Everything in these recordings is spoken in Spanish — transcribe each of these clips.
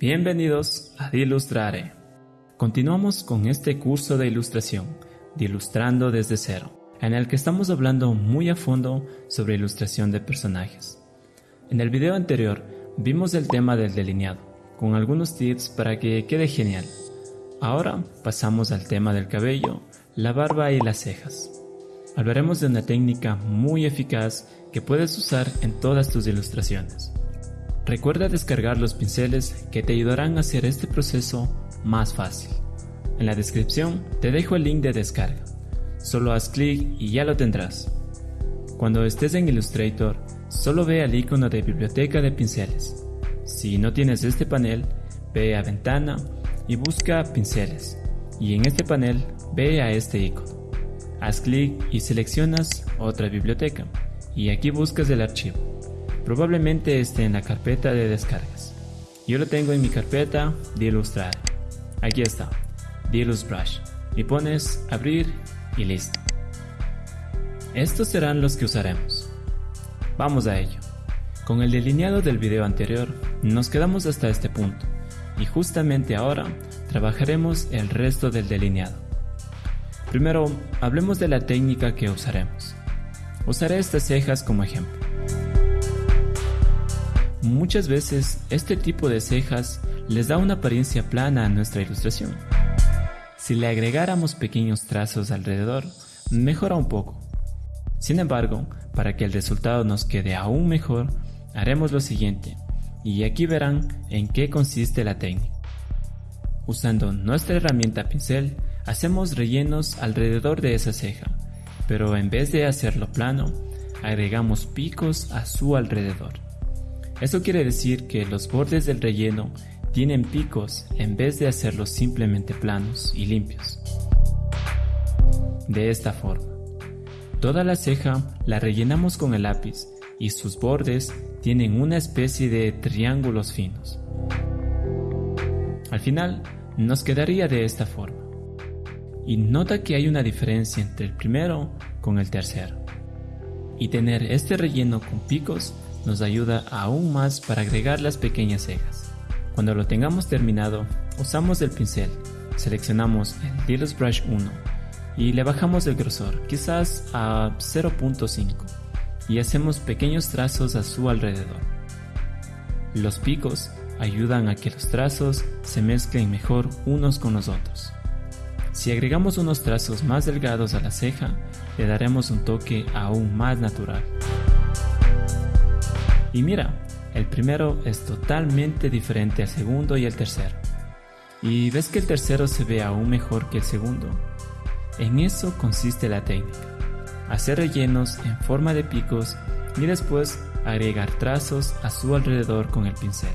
Bienvenidos a Ilustrare. Continuamos con este curso de ilustración, de Ilustrando desde cero, en el que estamos hablando muy a fondo sobre ilustración de personajes. En el video anterior vimos el tema del delineado, con algunos tips para que quede genial. Ahora pasamos al tema del cabello, la barba y las cejas. Hablaremos de una técnica muy eficaz que puedes usar en todas tus ilustraciones. Recuerda descargar los pinceles que te ayudarán a hacer este proceso más fácil. En la descripción te dejo el link de descarga. Solo haz clic y ya lo tendrás. Cuando estés en Illustrator, solo ve al icono de biblioteca de pinceles. Si no tienes este panel, ve a ventana y busca pinceles. Y en este panel, ve a este icono. Haz clic y seleccionas otra biblioteca. Y aquí buscas el archivo. Probablemente esté en la carpeta de descargas. Yo lo tengo en mi carpeta de ilustrar. Aquí está, Dilus Brush. Y pones abrir y listo. Estos serán los que usaremos. Vamos a ello. Con el delineado del video anterior, nos quedamos hasta este punto. Y justamente ahora trabajaremos el resto del delineado. Primero, hablemos de la técnica que usaremos. Usaré estas cejas como ejemplo. Muchas veces este tipo de cejas les da una apariencia plana a nuestra ilustración. Si le agregáramos pequeños trazos alrededor, mejora un poco. Sin embargo, para que el resultado nos quede aún mejor, haremos lo siguiente, y aquí verán en qué consiste la técnica. Usando nuestra herramienta pincel, hacemos rellenos alrededor de esa ceja, pero en vez de hacerlo plano, agregamos picos a su alrededor. Eso quiere decir que los bordes del relleno tienen picos en vez de hacerlos simplemente planos y limpios. De esta forma, toda la ceja la rellenamos con el lápiz y sus bordes tienen una especie de triángulos finos. Al final, nos quedaría de esta forma. Y nota que hay una diferencia entre el primero con el tercero. Y tener este relleno con picos nos ayuda aún más para agregar las pequeñas cejas. Cuando lo tengamos terminado, usamos el pincel, seleccionamos el Deluxe Brush 1 y le bajamos el grosor, quizás a 0.5, y hacemos pequeños trazos a su alrededor. Los picos ayudan a que los trazos se mezclen mejor unos con los otros. Si agregamos unos trazos más delgados a la ceja, le daremos un toque aún más natural. Y mira, el primero es totalmente diferente al segundo y el tercero. ¿Y ves que el tercero se ve aún mejor que el segundo? En eso consiste la técnica. Hacer rellenos en forma de picos y después agregar trazos a su alrededor con el pincel.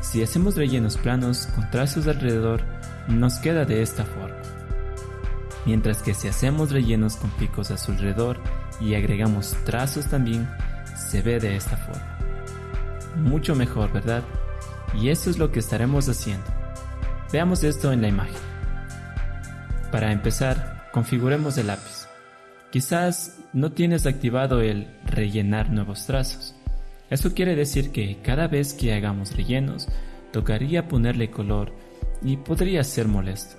Si hacemos rellenos planos con trazos alrededor, nos queda de esta forma. Mientras que si hacemos rellenos con picos a su alrededor y agregamos trazos también, se ve de esta forma. Mucho mejor, ¿verdad? Y eso es lo que estaremos haciendo. Veamos esto en la imagen. Para empezar, configuremos el lápiz. Quizás no tienes activado el rellenar nuevos trazos. Eso quiere decir que cada vez que hagamos rellenos, tocaría ponerle color y podría ser molesto.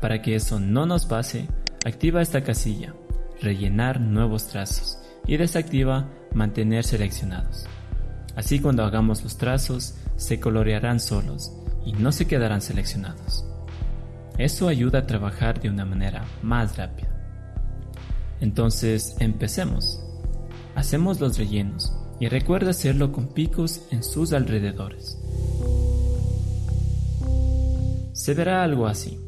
Para que eso no nos pase, activa esta casilla, rellenar nuevos trazos, y desactiva mantener seleccionados. Así cuando hagamos los trazos se colorearán solos y no se quedarán seleccionados. Eso ayuda a trabajar de una manera más rápida. Entonces empecemos. Hacemos los rellenos y recuerda hacerlo con picos en sus alrededores. Se verá algo así.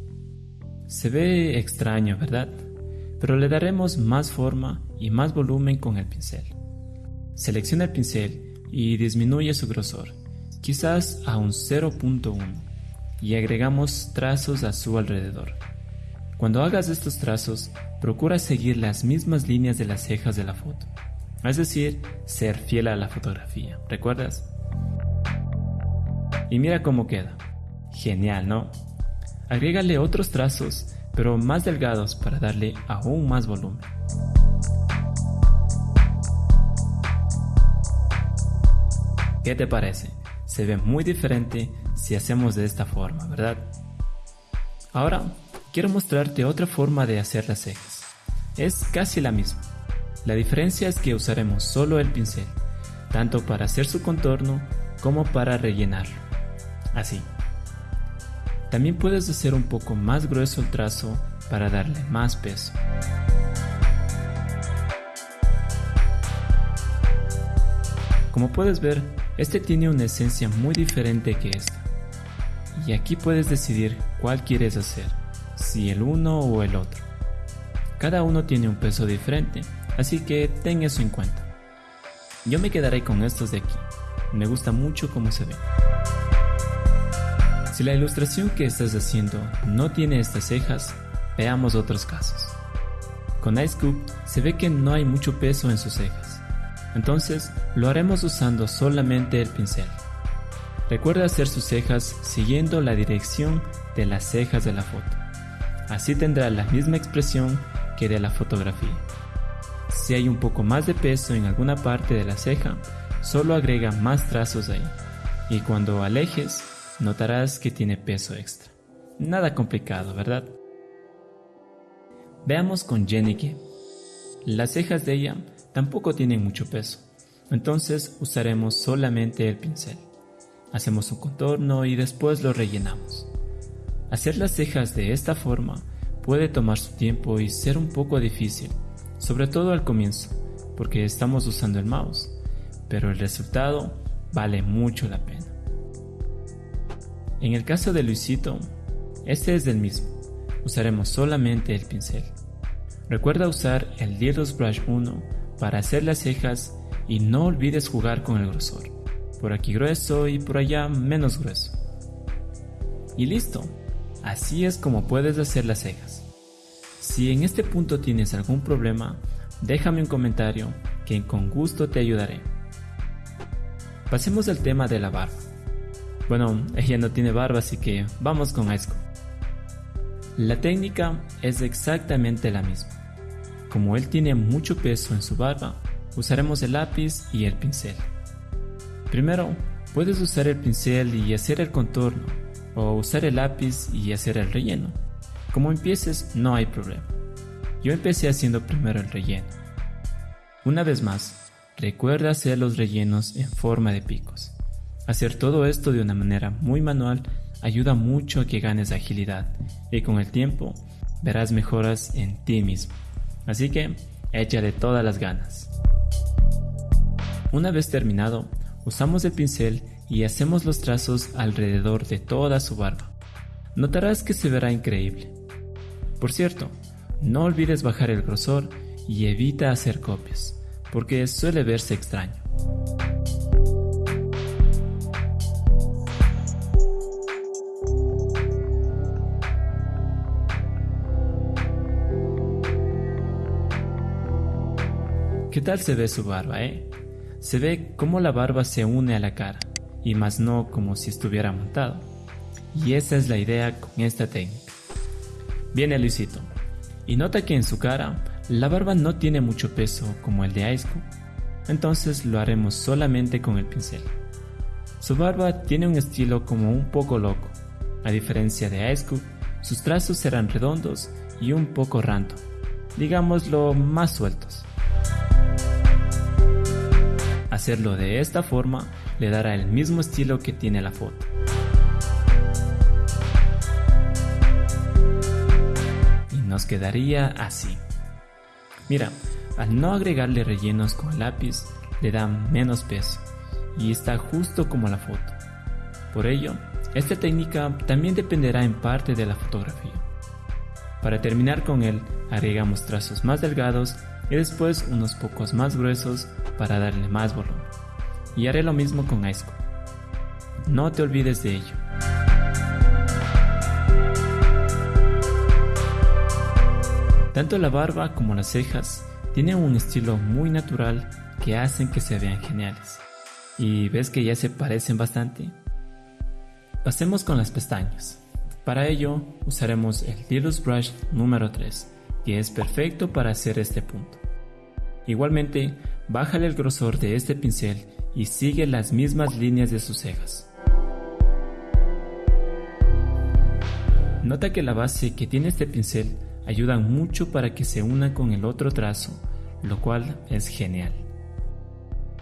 Se ve extraño, ¿verdad? Pero le daremos más forma y más volumen con el pincel. Selecciona el pincel y disminuye su grosor, quizás a un 0.1, y agregamos trazos a su alrededor. Cuando hagas estos trazos, procura seguir las mismas líneas de las cejas de la foto, es decir, ser fiel a la fotografía, ¿recuerdas? Y mira cómo queda. Genial, ¿no? Agrégale otros trazos, pero más delgados para darle aún más volumen. ¿Qué te parece? Se ve muy diferente, si hacemos de esta forma, ¿verdad? Ahora, quiero mostrarte otra forma de hacer las cejas. Es casi la misma. La diferencia es que usaremos solo el pincel, tanto para hacer su contorno como para rellenarlo. Así. También puedes hacer un poco más grueso el trazo para darle más peso. Como puedes ver, este tiene una esencia muy diferente que esta. Y aquí puedes decidir cuál quieres hacer, si el uno o el otro. Cada uno tiene un peso diferente, así que ten eso en cuenta. Yo me quedaré con estos de aquí, me gusta mucho cómo se ve. Si la ilustración que estás haciendo no tiene estas cejas, veamos otros casos. Con Ice se ve que no hay mucho peso en sus cejas, entonces lo haremos usando solamente el pincel. Recuerda hacer sus cejas siguiendo la dirección de las cejas de la foto. Así tendrá la misma expresión que de la fotografía. Si hay un poco más de peso en alguna parte de la ceja, solo agrega más trazos ahí. Y cuando alejes, notarás que tiene peso extra. Nada complicado, ¿verdad? Veamos con Jenny Las cejas de ella tampoco tienen mucho peso, entonces usaremos solamente el pincel. Hacemos un contorno y después lo rellenamos. Hacer las cejas de esta forma puede tomar su tiempo y ser un poco difícil, sobre todo al comienzo, porque estamos usando el mouse, pero el resultado vale mucho la pena. En el caso de Luisito, este es el mismo, usaremos solamente el pincel. Recuerda usar el Deals Brush 1 para hacer las cejas y no olvides jugar con el grosor. Por aquí grueso y por allá menos grueso. Y listo. Así es como puedes hacer las cejas. Si en este punto tienes algún problema, déjame un comentario que con gusto te ayudaré. Pasemos al tema de la barba. Bueno, ella no tiene barba así que vamos con Aisco. La técnica es exactamente la misma. Como él tiene mucho peso en su barba, usaremos el lápiz y el pincel. Primero, puedes usar el pincel y hacer el contorno, o usar el lápiz y hacer el relleno. Como empieces, no hay problema. Yo empecé haciendo primero el relleno. Una vez más, recuerda hacer los rellenos en forma de picos. Hacer todo esto de una manera muy manual ayuda mucho a que ganes agilidad y con el tiempo verás mejoras en ti mismo. Así que échale todas las ganas. Una vez terminado, usamos el pincel y hacemos los trazos alrededor de toda su barba. Notarás que se verá increíble. Por cierto, no olvides bajar el grosor y evita hacer copias, porque suele verse extraño. ¿Qué tal se ve su barba, eh? Se ve como la barba se une a la cara, y más no como si estuviera montado. Y esa es la idea con esta técnica. Viene Luisito, y nota que en su cara la barba no tiene mucho peso como el de Aisco, entonces lo haremos solamente con el pincel. Su barba tiene un estilo como un poco loco, a diferencia de Aisco, sus trazos serán redondos y un poco random, digámoslo más sueltos. Hacerlo de esta forma le dará el mismo estilo que tiene la foto. Y nos quedaría así. Mira, al no agregarle rellenos con lápiz, le da menos peso y está justo como la foto. Por ello, esta técnica también dependerá en parte de la fotografía. Para terminar con él, agregamos trazos más delgados y después unos pocos más gruesos para darle más volumen. Y haré lo mismo con Aisco. No te olvides de ello. Tanto la barba como las cejas tienen un estilo muy natural que hacen que se vean geniales. ¿Y ves que ya se parecen bastante? Pasemos con las pestañas. Para ello usaremos el Dilus Brush número 3, que es perfecto para hacer este punto. Igualmente, bájale el grosor de este pincel y sigue las mismas líneas de sus cejas. Nota que la base que tiene este pincel ayuda mucho para que se una con el otro trazo, lo cual es genial.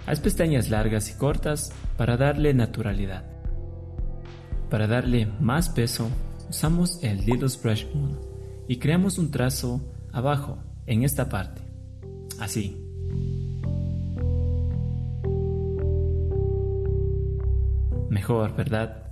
Haz pestañas largas y cortas para darle naturalidad. Para darle más peso, usamos el Littles Brush 1 y creamos un trazo abajo, en esta parte. Así. Mejor, ¿verdad?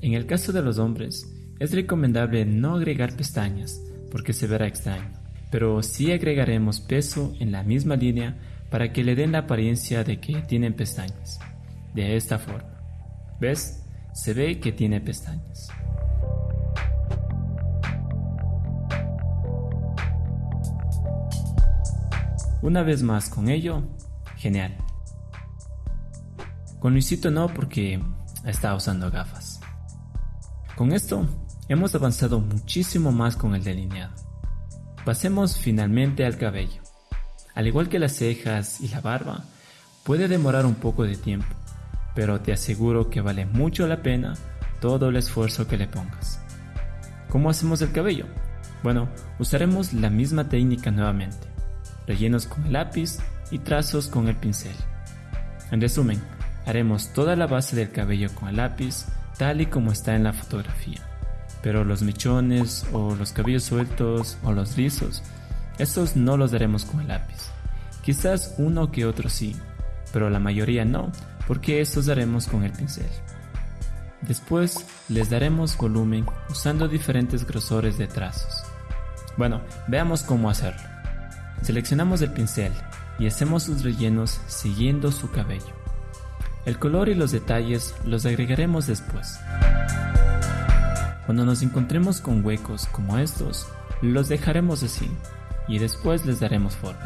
En el caso de los hombres, es recomendable no agregar pestañas porque se verá extraño, pero sí agregaremos peso en la misma línea para que le den la apariencia de que tienen pestañas. De esta forma. ¿Ves? Se ve que tiene pestañas. Una vez más con ello, genial. Con Luisito no porque está usando gafas. Con esto hemos avanzado muchísimo más con el delineado. Pasemos finalmente al cabello. Al igual que las cejas y la barba, puede demorar un poco de tiempo, pero te aseguro que vale mucho la pena todo el esfuerzo que le pongas. ¿Cómo hacemos el cabello? Bueno, usaremos la misma técnica nuevamente, rellenos con el lápiz y trazos con el pincel. En resumen, haremos toda la base del cabello con el lápiz tal y como está en la fotografía, pero los mechones o los cabellos sueltos o los rizos estos no los daremos con el lápiz. Quizás uno que otro sí, pero la mayoría no, porque estos daremos con el pincel. Después les daremos volumen usando diferentes grosores de trazos. Bueno, veamos cómo hacerlo. Seleccionamos el pincel y hacemos sus rellenos siguiendo su cabello. El color y los detalles los agregaremos después. Cuando nos encontremos con huecos como estos, los dejaremos así y después les daremos forma.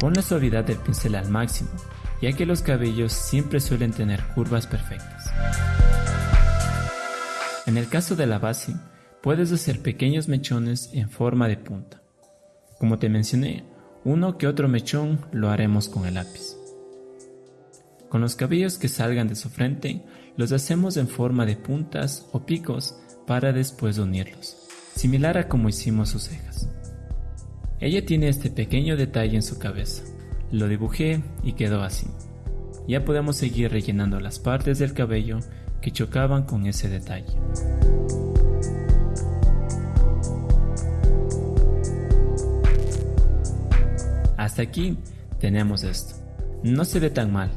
Pon la suavidad del pincel al máximo, ya que los cabellos siempre suelen tener curvas perfectas. En el caso de la base, puedes hacer pequeños mechones en forma de punta. Como te mencioné, uno que otro mechón lo haremos con el lápiz. Con los cabellos que salgan de su frente, los hacemos en forma de puntas o picos para después unirlos, similar a como hicimos sus cejas. Ella tiene este pequeño detalle en su cabeza. Lo dibujé y quedó así. Ya podemos seguir rellenando las partes del cabello que chocaban con ese detalle. Hasta aquí tenemos esto. No se ve tan mal,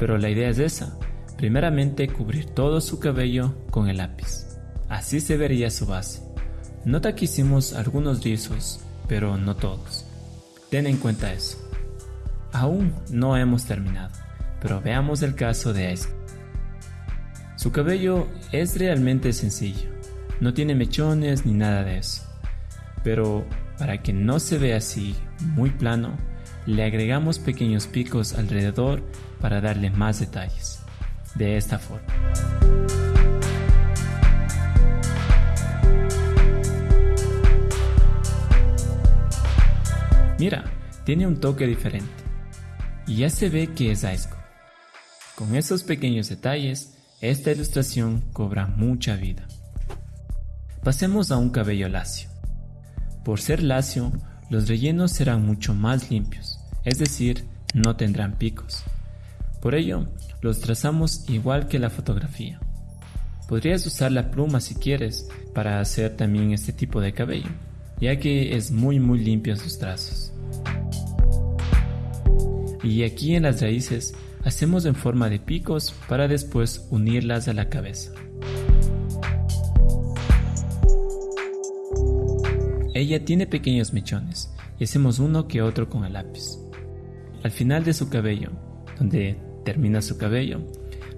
pero la idea es esa. Primeramente cubrir todo su cabello con el lápiz. Así se vería su base. Nota que hicimos algunos rizos, pero no todos. Ten en cuenta eso. Aún no hemos terminado, pero veamos el caso de Ice. Su cabello es realmente sencillo, no tiene mechones ni nada de eso. Pero para que no se vea así, muy plano, le agregamos pequeños picos alrededor para darle más detalles. De esta forma. Mira, tiene un toque diferente. Y ya se ve que es Aisco. Con esos pequeños detalles, esta ilustración cobra mucha vida. Pasemos a un cabello lacio. Por ser lacio, los rellenos serán mucho más limpios, es decir, no tendrán picos. Por ello, los trazamos igual que la fotografía. Podrías usar la pluma si quieres para hacer también este tipo de cabello, ya que es muy muy limpio sus trazos y aquí en las raíces hacemos en forma de picos para después unirlas a la cabeza. Ella tiene pequeños mechones y hacemos uno que otro con el lápiz. Al final de su cabello, donde termina su cabello,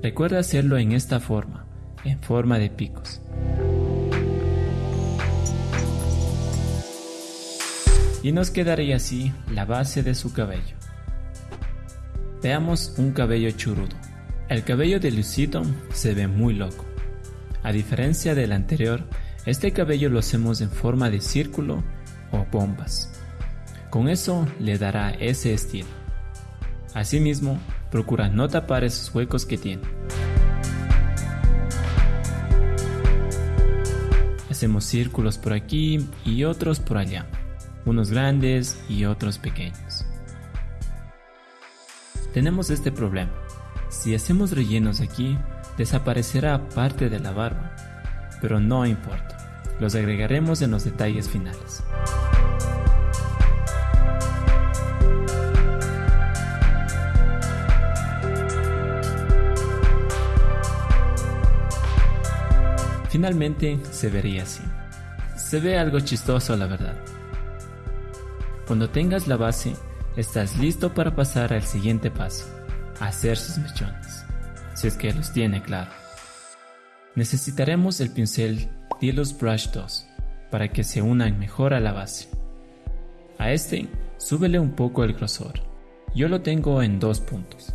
recuerda hacerlo en esta forma, en forma de picos. Y nos quedaría así la base de su cabello. Veamos un cabello churudo. El cabello de Lucito se ve muy loco. A diferencia del anterior, este cabello lo hacemos en forma de círculo o bombas. Con eso le dará ese estilo. Asimismo, procura no tapar esos huecos que tiene. Hacemos círculos por aquí y otros por allá, unos grandes y otros pequeños. Tenemos este problema. Si hacemos rellenos aquí, desaparecerá parte de la barba, pero no importa, los agregaremos en los detalles finales. Finalmente se vería así. Se ve algo chistoso la verdad. Cuando tengas la base, estás listo para pasar al siguiente paso, hacer sus mechones, si es que los tiene claro. Necesitaremos el pincel Dilus Brush 2 para que se unan mejor a la base. A este, súbele un poco el grosor. Yo lo tengo en dos puntos.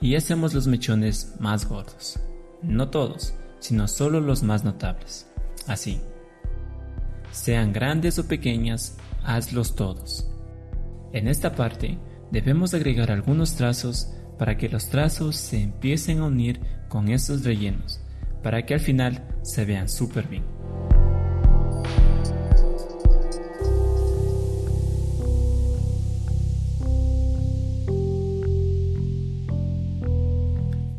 Y hacemos los mechones más gordos. No todos, sino solo los más notables. Así. Sean grandes o pequeñas, hazlos todos. En esta parte debemos agregar algunos trazos para que los trazos se empiecen a unir con estos rellenos, para que al final se vean súper bien.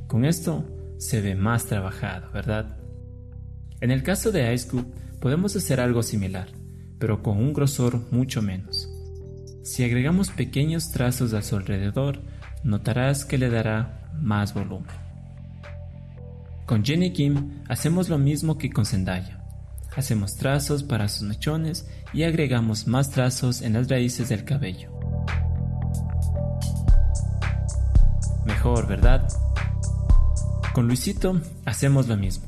Con esto se ve más trabajado, ¿verdad? En el caso de Ice podemos hacer algo similar, pero con un grosor mucho menos. Si agregamos pequeños trazos a su alrededor, notarás que le dará más volumen. Con Jenny Kim hacemos lo mismo que con Zendaya. Hacemos trazos para sus mechones y agregamos más trazos en las raíces del cabello. Mejor, ¿verdad? Con Luisito hacemos lo mismo.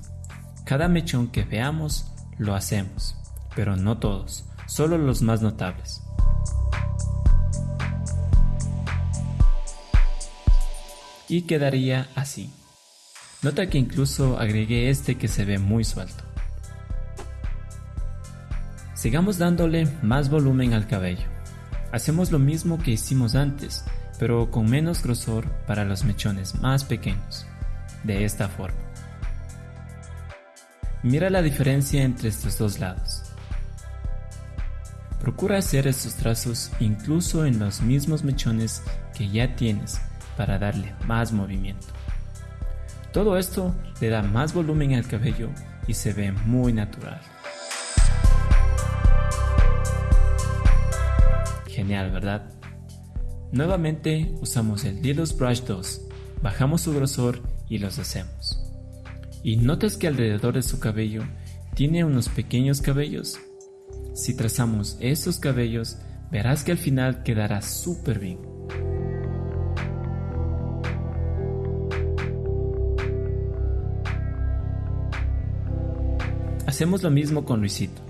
Cada mechón que veamos lo hacemos, pero no todos, solo los más notables. Y quedaría así. Nota que incluso agregué este que se ve muy suelto. Sigamos dándole más volumen al cabello. Hacemos lo mismo que hicimos antes, pero con menos grosor para los mechones más pequeños de esta forma. Mira la diferencia entre estos dos lados. Procura hacer estos trazos incluso en los mismos mechones que ya tienes para darle más movimiento. Todo esto le da más volumen al cabello y se ve muy natural. Genial, ¿verdad? Nuevamente usamos el Dilus Brush 2, bajamos su grosor y los hacemos. ¿Y notas que alrededor de su cabello tiene unos pequeños cabellos? Si trazamos esos cabellos, verás que al final quedará súper bien. Hacemos lo mismo con Luisito.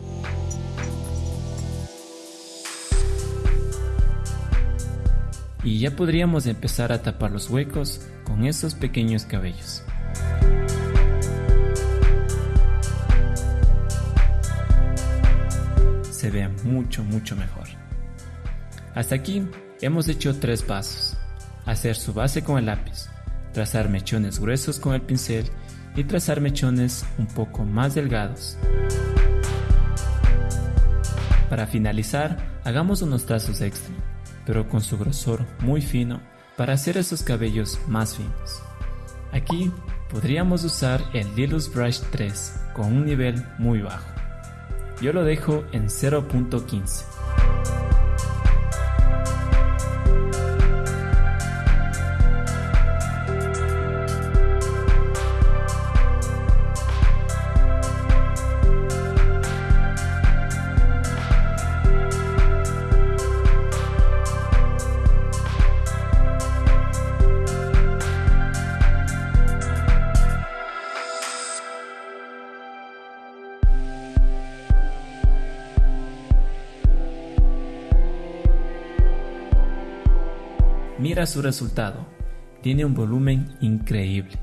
Y ya podríamos empezar a tapar los huecos con esos pequeños cabellos. Se ve mucho mucho mejor. Hasta aquí hemos hecho tres pasos. Hacer su base con el lápiz, trazar mechones gruesos con el pincel y trazar mechones un poco más delgados. Para finalizar, hagamos unos trazos extra pero con su grosor muy fino para hacer esos cabellos más finos. Aquí podríamos usar el Lilus Brush 3 con un nivel muy bajo. Yo lo dejo en 0.15. Mira su resultado, tiene un volumen increíble.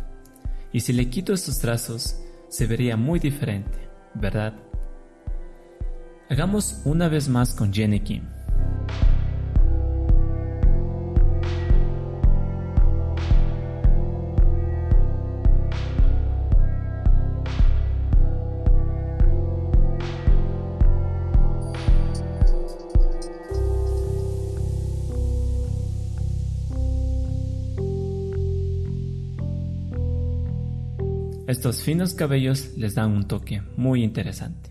Y si le quito estos trazos, se vería muy diferente, ¿verdad? Hagamos una vez más con Jenny Kim. Estos finos cabellos les dan un toque muy interesante.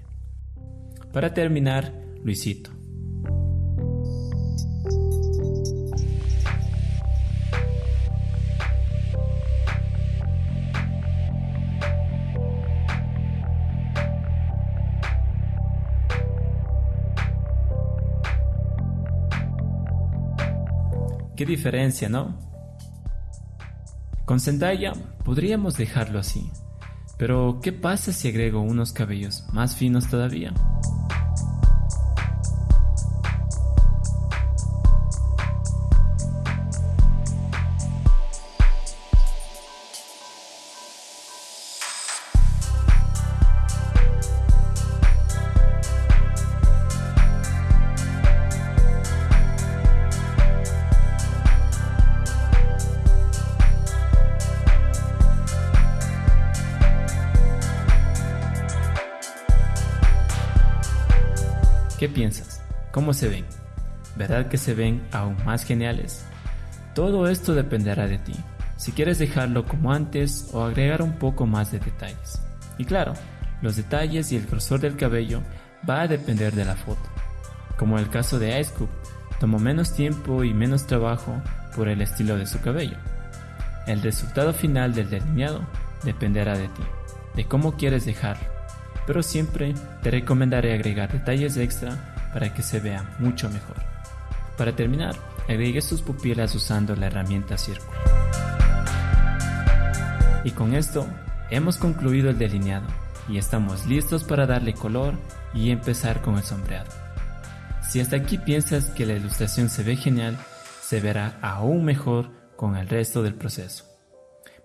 Para terminar, Luisito. Qué diferencia, ¿no? Con Zendaya podríamos dejarlo así, pero ¿qué pasa si agrego unos cabellos más finos todavía? ¿Qué piensas? ¿Cómo se ven? ¿Verdad que se ven aún más geniales? Todo esto dependerá de ti, si quieres dejarlo como antes o agregar un poco más de detalles. Y claro, los detalles y el grosor del cabello va a depender de la foto. Como el caso de Ice Cube, tomó menos tiempo y menos trabajo por el estilo de su cabello. El resultado final del delineado dependerá de ti, de cómo quieres dejarlo pero siempre te recomendaré agregar detalles extra para que se vea mucho mejor. Para terminar, agregue sus pupilas usando la herramienta círculo. Y con esto hemos concluido el delineado y estamos listos para darle color y empezar con el sombreado. Si hasta aquí piensas que la ilustración se ve genial, se verá aún mejor con el resto del proceso.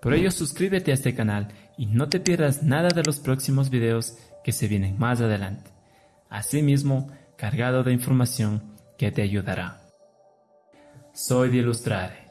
Por ello suscríbete a este canal y no te pierdas nada de los próximos videos que se vienen más adelante. Asimismo, cargado de información que te ayudará. Soy de Ilustrare